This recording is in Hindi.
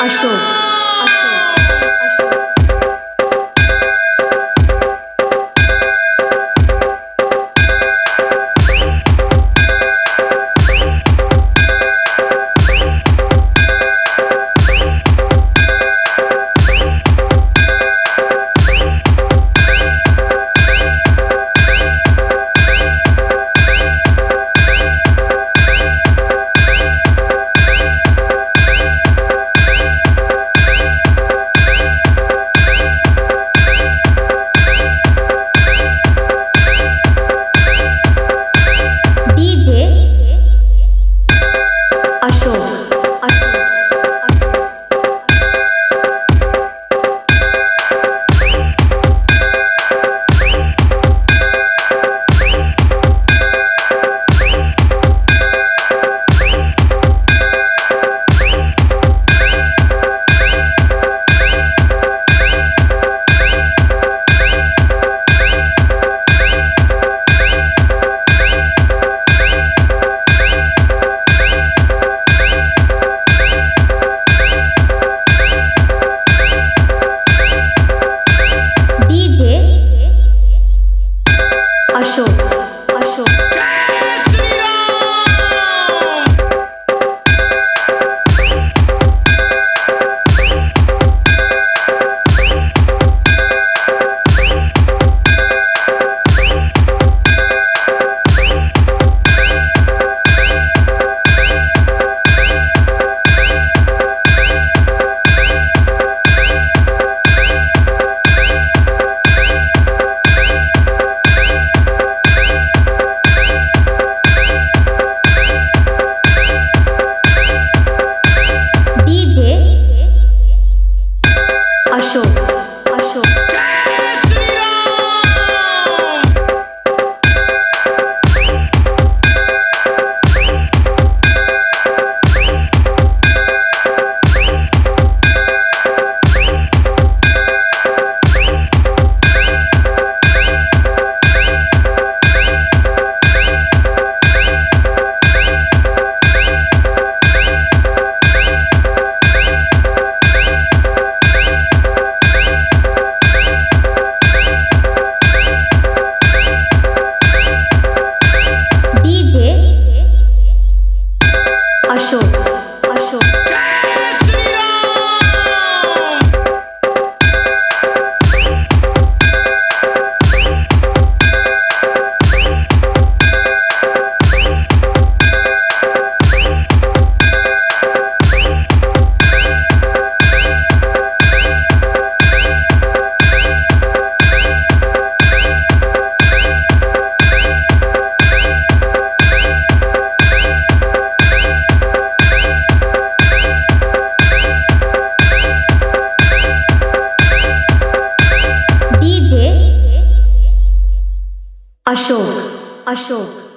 अशोक 8. अशोक अशोक।